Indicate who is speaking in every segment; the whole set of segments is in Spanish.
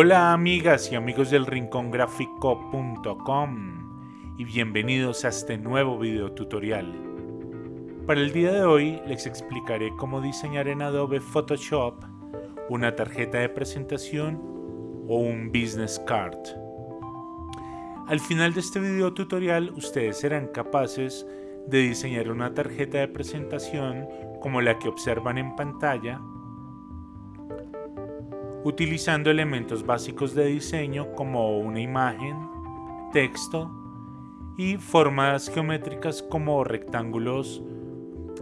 Speaker 1: Hola amigas y amigos del rincongráfico.com y bienvenidos a este nuevo video tutorial. Para el día de hoy les explicaré cómo diseñar en Adobe Photoshop una tarjeta de presentación o un business card. Al final de este video tutorial ustedes serán capaces de diseñar una tarjeta de presentación como la que observan en pantalla utilizando elementos básicos de diseño como una imagen, texto y formas geométricas como rectángulos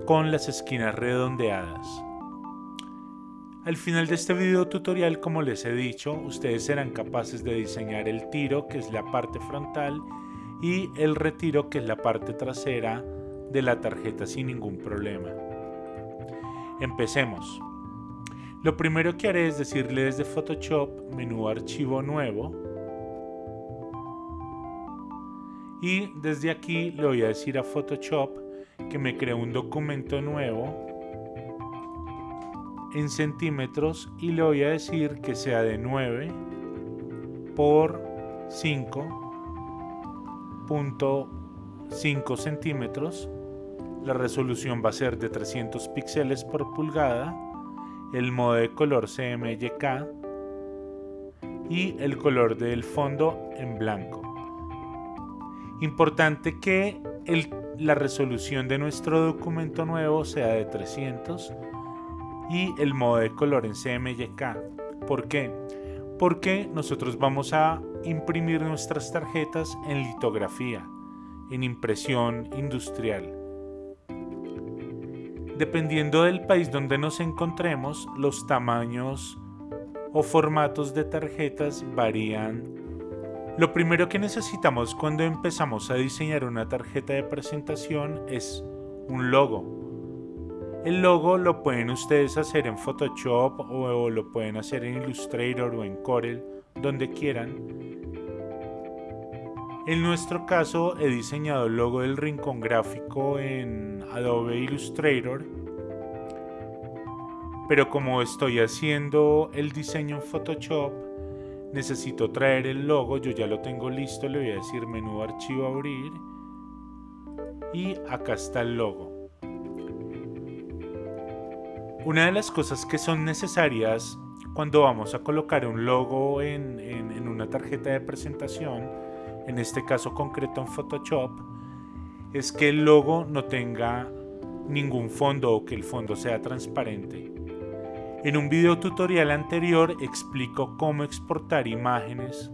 Speaker 1: con las esquinas redondeadas. Al final de este video tutorial, como les he dicho, ustedes serán capaces de diseñar el tiro, que es la parte frontal, y el retiro, que es la parte trasera de la tarjeta sin ningún problema. Empecemos. Lo primero que haré es decirle desde Photoshop, menú archivo nuevo. Y desde aquí le voy a decir a Photoshop que me cree un documento nuevo en centímetros y le voy a decir que sea de 9 por 5.5 centímetros. La resolución va a ser de 300 píxeles por pulgada el modo de color CMYK y el color del fondo en blanco. Importante que la resolución de nuestro documento nuevo sea de 300 y el modo de color en CMYK. ¿Por qué? Porque nosotros vamos a imprimir nuestras tarjetas en litografía, en impresión industrial. Dependiendo del país donde nos encontremos, los tamaños o formatos de tarjetas varían. Lo primero que necesitamos cuando empezamos a diseñar una tarjeta de presentación es un logo. El logo lo pueden ustedes hacer en Photoshop o lo pueden hacer en Illustrator o en Corel, donde quieran. En nuestro caso he diseñado el logo del rincón gráfico en Adobe Illustrator pero como estoy haciendo el diseño en Photoshop necesito traer el logo, yo ya lo tengo listo, le voy a decir menú archivo abrir y acá está el logo. Una de las cosas que son necesarias cuando vamos a colocar un logo en, una tarjeta de presentación en este caso concreto en Photoshop, es que el logo no tenga ningún fondo o que el fondo sea transparente. En un video tutorial anterior explico cómo exportar imágenes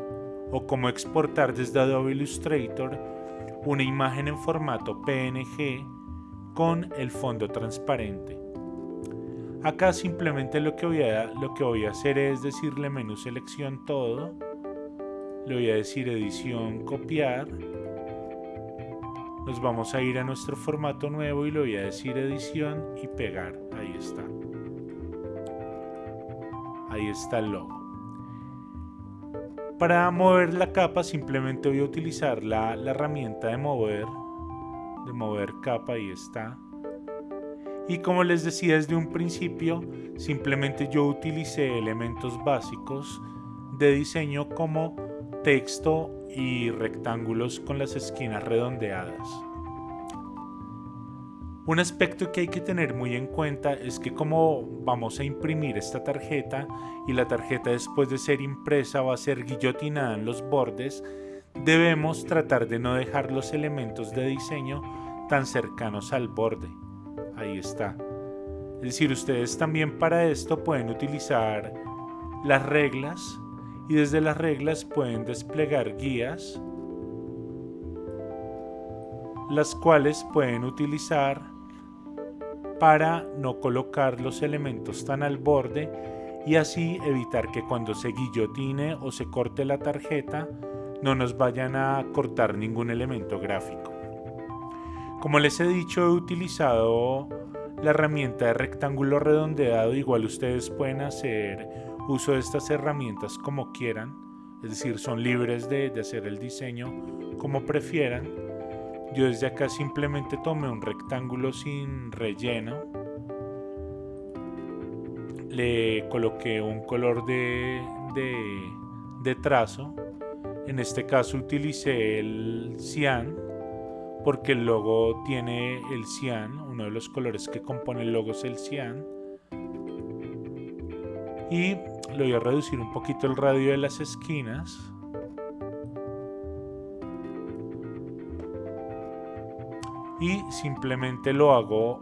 Speaker 1: o cómo exportar desde Adobe Illustrator una imagen en formato PNG con el fondo transparente. Acá simplemente lo que voy a, hacer es decirle menú selección todo. Le voy a decir edición copiar. Nos vamos a ir a nuestro formato nuevo y le voy a decir edición y pegar. Ahí está ahí está el logo para mover la capa simplemente voy a utilizar la, herramienta de mover de mover capa ahí está y como les decía desde un principio simplemente yo utilicé elementos básicos de diseño como texto y rectángulos con las esquinas redondeadas. Un aspecto que hay que tener muy en cuenta es que como vamos a imprimir esta tarjeta y la tarjeta después de ser impresa va a ser guillotinada en los bordes, debemos tratar de no dejar los elementos de diseño tan cercanos al borde. Ahí está. Es decir, ustedes también para esto pueden utilizar las reglas y desde las reglas pueden desplegar guías las cuales pueden utilizar para no colocar los elementos tan al borde y así evitar que cuando se guillotine o se corte la tarjeta no nos vayan a cortar ningún elemento gráfico. Como les he dicho he utilizado la herramienta de rectángulo redondeado, igual ustedes pueden hacer uso de estas herramientas como quieran, es decir, son libres de, hacer el diseño como prefieran. Yo desde acá simplemente tomé un rectángulo sin relleno, le coloqué un color de, de trazo. En este caso utilicé el cian porque el logo tiene el cian, uno de los colores que compone el logo es el cian. Y le voy a reducir un poquito el radio de las esquinas. Y simplemente lo hago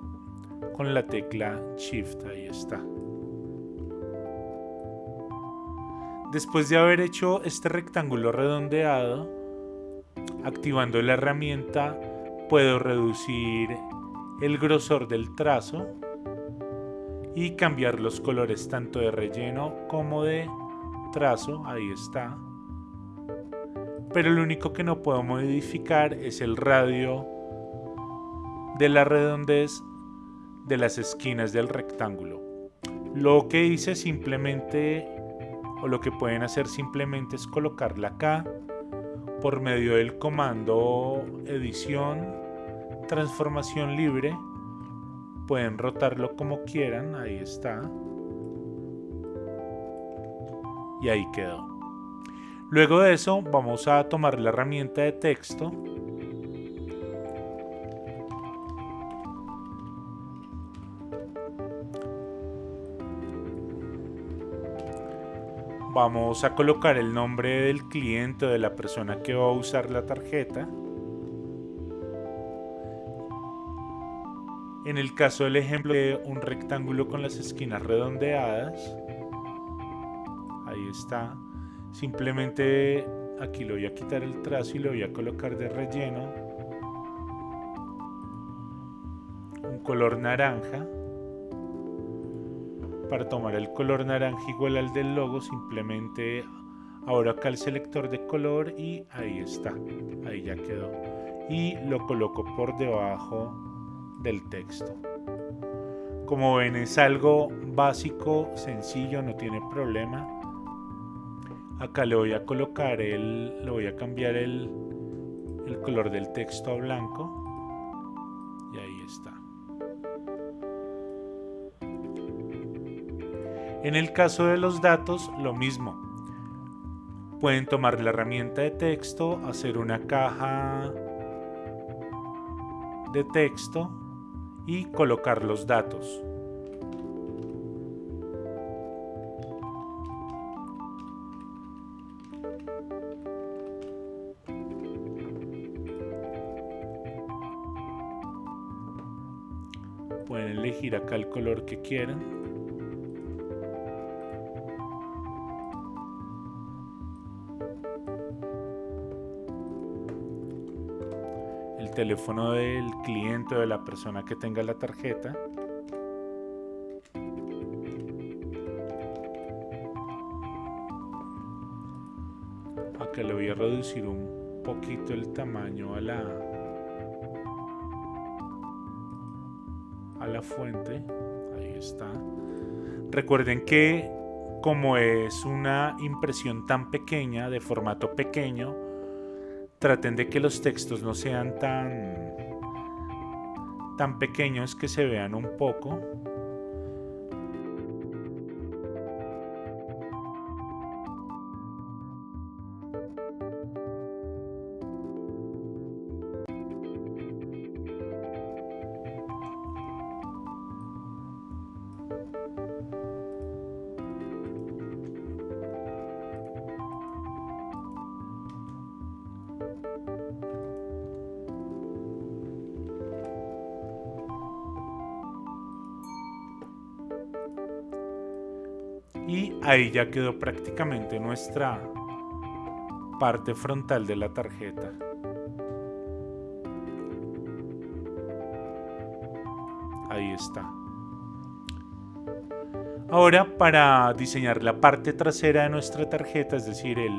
Speaker 1: con la tecla Shift, ahí está. Después de haber hecho este rectángulo redondeado, activando la herramienta puedo reducir el grosor del trazo y cambiar los colores tanto de relleno como de trazo, ahí está. Pero lo único que no puedo modificar es el radio de la redondez de las esquinas del rectángulo. Lo que hice simplemente o lo que pueden hacer simplemente es colocarla acá por medio del comando edición transformación libre. Pueden rotarlo como quieran ahí está. Y ahí quedó. Luego de eso vamos a tomar la herramienta de texto vamos a colocar el nombre del cliente o de la persona que va a usar la tarjeta. En el caso del ejemplo de un rectángulo con las esquinas redondeadas, ahí está, simplemente aquí lo voy a quitar el trazo y lo voy a colocar de relleno un color naranja para tomar el color naranja igual al del logo simplemente ahora acá el selector de color y ahí está ahí ya quedó. Y lo coloco por debajo del texto. Como ven es algo básico sencillo no tiene problema. Acá le voy a colocar el le voy a cambiar el, el color del texto a blanco. Y ahí está En el caso de los datos, lo mismo. Pueden tomar la herramienta de texto, hacer una caja de texto y colocar los datos. Pueden elegir acá el color que quieran. Teléfono del cliente o de la persona que tenga la tarjeta. Acá le voy a reducir un poquito el tamaño a la a la fuente. Ahí está. Recuerden que como es una impresión tan pequeña, de formato pequeño, traten de que los textos no sean tan, tan pequeños que se vean un poco y ahí ya quedó prácticamente nuestra parte frontal de la tarjeta. Ahí está. Ahora para diseñar la parte trasera de nuestra tarjeta, es decir, el,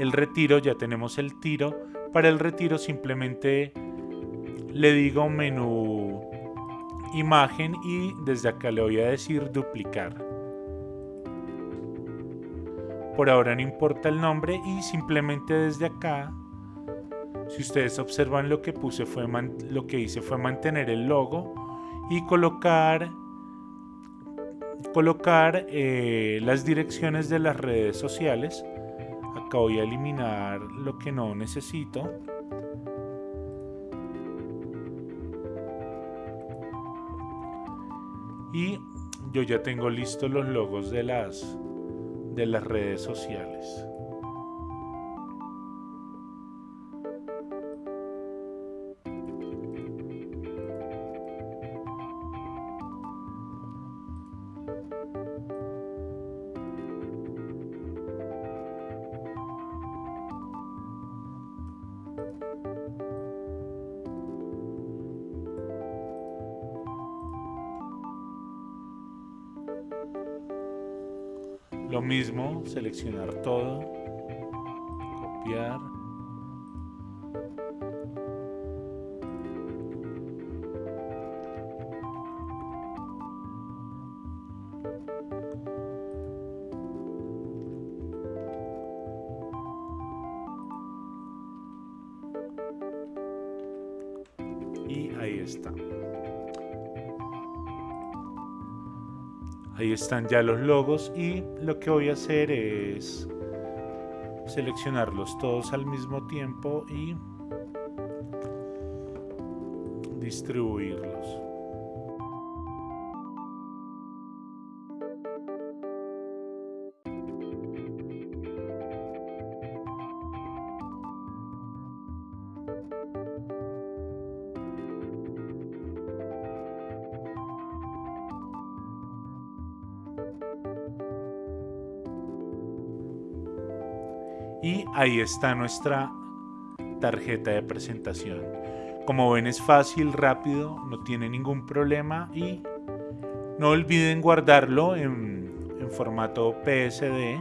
Speaker 1: el retiro, ya tenemos el tiro. Para el retiro simplemente le digo menú imagen y desde acá le voy a decir duplicar. Por ahora no importa el nombre y simplemente desde acá, si ustedes observan lo que puse fue lo que hice fue mantener el logo y colocar colocar eh, las direcciones de las redes sociales Acá voy a eliminar lo que no necesito. Y yo ya tengo listos los logos de las, de las redes sociales. Lo mismo, seleccionar todo, copiar. Y ahí está. Ahí están ya los logos y lo que voy a hacer es seleccionarlos todos al mismo tiempo y distribuirlos. Y ahí está nuestra tarjeta de presentación. Como ven es fácil, rápido, no tiene ningún problema y no olviden guardarlo en, en formato PSD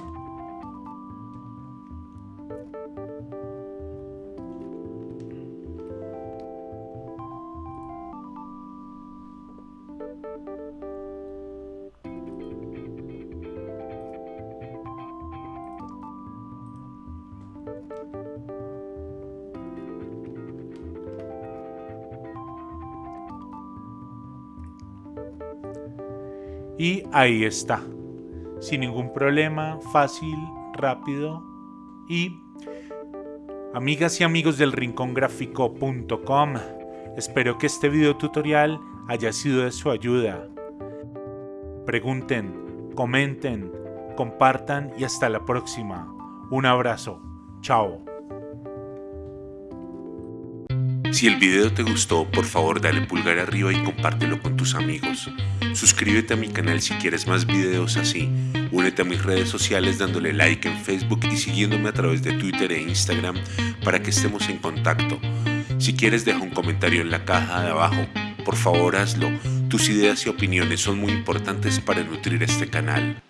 Speaker 1: Y ahí está. Sin ningún problema, fácil, rápido y amigas y amigos del rincongráfico.com. Espero que este video tutorial haya sido de su ayuda. Pregunten, comenten, compartan y hasta la próxima. Un abrazo. Chao.
Speaker 2: Si el video te gustó, por favor dale pulgar arriba y compártelo con tus amigos. Suscríbete a mi canal si quieres más videos así. Únete a mis redes sociales dándole like en Facebook y siguiéndome a través de Twitter e Instagram para que estemos en contacto. Si quieres deja un comentario en la caja de abajo. Por favor hazlo. Tus ideas y opiniones son muy importantes para nutrir este canal.